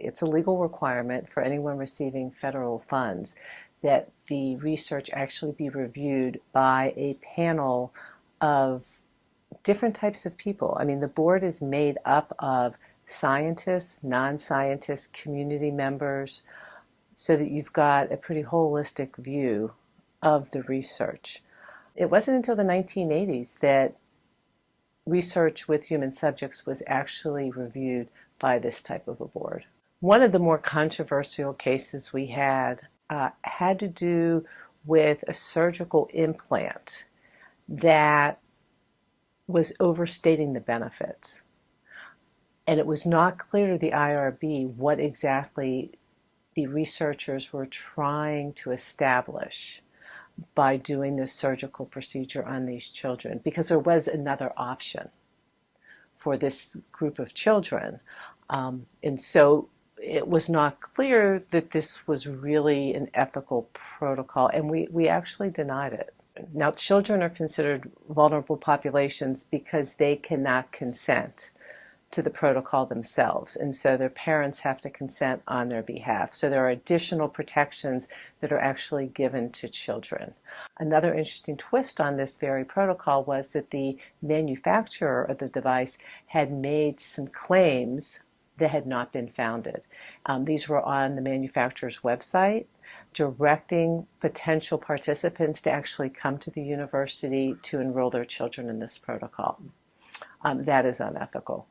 It's a legal requirement for anyone receiving federal funds that the research actually be reviewed by a panel of different types of people. I mean, the board is made up of scientists, non-scientists, community members, so that you've got a pretty holistic view of the research. It wasn't until the 1980s that research with human subjects was actually reviewed by this type of a board. One of the more controversial cases we had uh, had to do with a surgical implant that was overstating the benefits. And it was not clear to the IRB what exactly the researchers were trying to establish by doing this surgical procedure on these children because there was another option for this group of children. Um, and so it was not clear that this was really an ethical protocol, and we, we actually denied it. Now, children are considered vulnerable populations because they cannot consent to the protocol themselves, and so their parents have to consent on their behalf. So there are additional protections that are actually given to children. Another interesting twist on this very protocol was that the manufacturer of the device had made some claims that had not been founded. Um, these were on the manufacturer's website, directing potential participants to actually come to the university to enroll their children in this protocol. Um, that is unethical.